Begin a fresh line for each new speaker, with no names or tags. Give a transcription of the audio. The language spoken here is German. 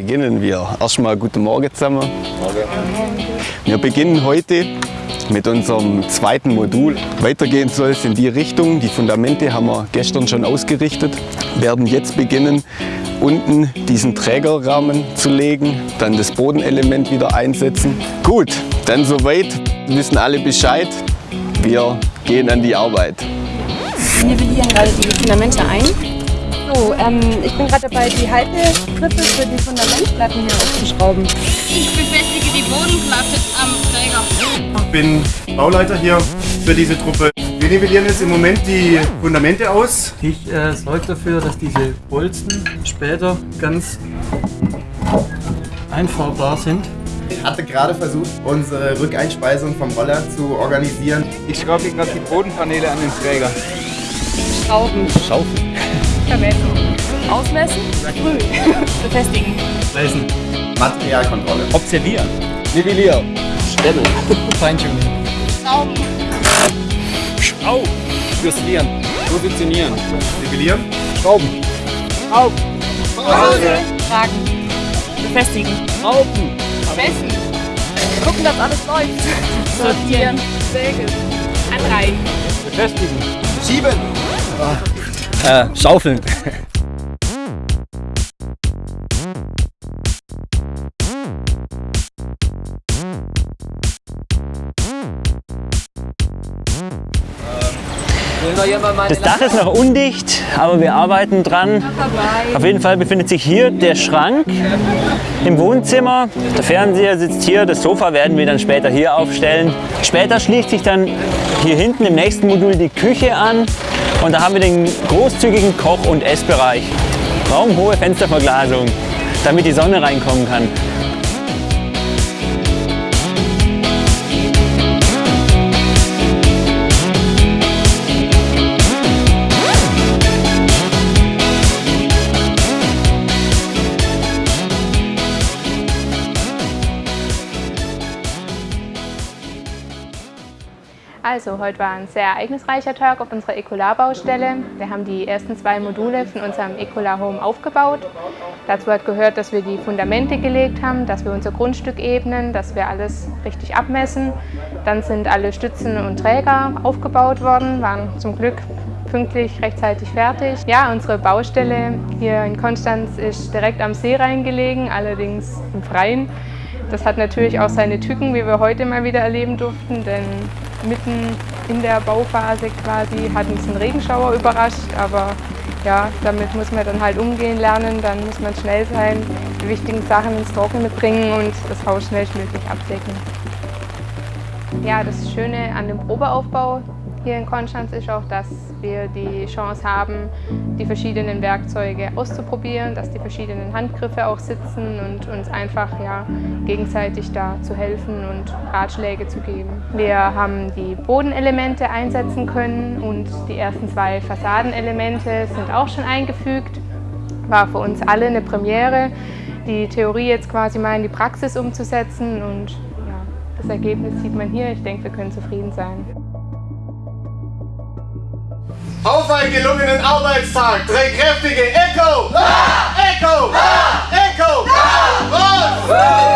Beginnen wir. Erstmal guten Morgen zusammen. Wir beginnen heute mit unserem zweiten Modul. Weitergehen soll es in die Richtung. Die Fundamente haben wir gestern schon ausgerichtet. Wir werden jetzt beginnen, unten diesen Trägerrahmen zu legen, dann das Bodenelement wieder einsetzen. Gut, dann soweit, wissen alle Bescheid. Wir gehen an die Arbeit.
Wir nivellieren gerade die Fundamente ein. So, ähm, ich bin gerade dabei, die Haltegrippe für die Fundamentplatten hier aufzuschrauben.
Ich befestige die Bodenplatte am Träger.
Ich bin Bauleiter hier für diese Truppe. Wir nivellieren jetzt im Moment die Fundamente aus.
Ich äh, sorge dafür, dass diese Bolzen später ganz einfahrbar sind.
Ich hatte gerade versucht, unsere Rückeinspeisung vom Roller zu organisieren.
Ich schraube hier gerade die Bodenpaneele an den Träger.
Schrauben.
Schaufeln.
Vermessen. Ausmessen. Sprühen. Befestigen.
Lesen.
Materialkontrolle.
Observieren.
Nivellieren. Stellen.
Feintuning.
Schrauben.
Schraub. Justieren. Positionieren.
Nivellieren.
Schrauben.
Tragen. Befestigen.
Raupen.
Messen.
Gucken, dass alles läuft.
Sortieren.
Säge.
Anreichen.
Befestigen.
Schieben.
Äh, schaufeln.
Das Dach ist noch undicht, aber wir arbeiten dran. Auf jeden Fall befindet sich hier der Schrank im Wohnzimmer. Der Fernseher sitzt hier, das Sofa werden wir dann später hier aufstellen. Später schließt sich dann hier hinten im nächsten Modul die Küche an und da haben wir den großzügigen Koch- und Essbereich. Raumhohe Fensterverglasung, damit die Sonne reinkommen kann.
Also, heute war ein sehr ereignisreicher Tag auf unserer Ecolar-Baustelle. Wir haben die ersten zwei Module von unserem Ecolar Home aufgebaut. Dazu hat gehört, dass wir die Fundamente gelegt haben, dass wir unser Grundstück ebnen, dass wir alles richtig abmessen. Dann sind alle Stützen und Träger aufgebaut worden, waren zum Glück pünktlich rechtzeitig fertig. Ja, unsere Baustelle hier in Konstanz ist direkt am See reingelegen, allerdings im Freien. Das hat natürlich auch seine Tücken, wie wir heute mal wieder erleben durften, denn mitten in der Bauphase quasi hat uns ein Regenschauer überrascht, aber ja, damit muss man dann halt umgehen lernen, dann muss man schnell sein, die wichtigen Sachen ins Trockene bringen und das Haus schnellstmöglich abdecken. Ja, das Schöne an dem Probeaufbau hier in Konstanz ist auch, dass wir die Chance haben, die verschiedenen Werkzeuge auszuprobieren, dass die verschiedenen Handgriffe auch sitzen und uns einfach ja, gegenseitig da zu helfen und Ratschläge zu geben. Wir haben die Bodenelemente einsetzen können und die ersten zwei Fassadenelemente sind auch schon eingefügt. War für uns alle eine Premiere, die Theorie jetzt quasi mal in die Praxis umzusetzen und das Ergebnis sieht man hier. Ich denke, wir können zufrieden sein.
Auf einen gelungenen Arbeitstag. Drei kräftige Echo! Ah! Echo! Ah! Echo! Ah! Echo! Ah!